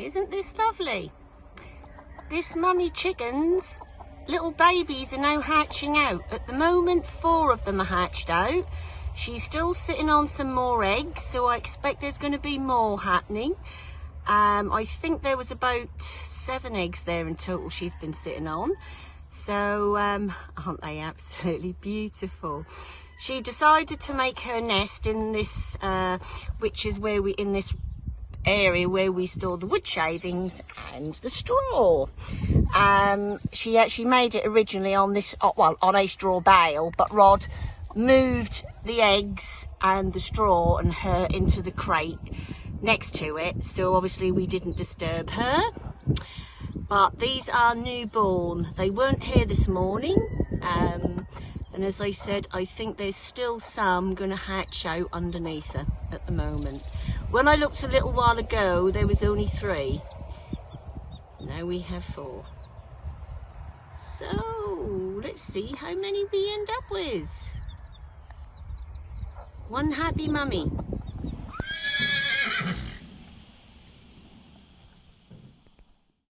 Isn't this lovely? This mummy chickens, little babies are now hatching out. At the moment, four of them are hatched out. She's still sitting on some more eggs, so I expect there's going to be more happening. Um, I think there was about seven eggs there in total she's been sitting on. So, um, aren't they absolutely beautiful? She decided to make her nest in this, uh, which is where we, in this area where we store the wood shavings and the straw. Um, she actually made it originally on this, uh, well, on a straw bale, but Rod moved the eggs and the straw and her into the crate next to it. So obviously we didn't disturb her. But these are newborn. They weren't here this morning. Um, and as I said, I think there's still some going to hatch out underneath her at the moment. When I looked a little while ago, there was only three. Now we have four. So, let's see how many we end up with. One happy mummy.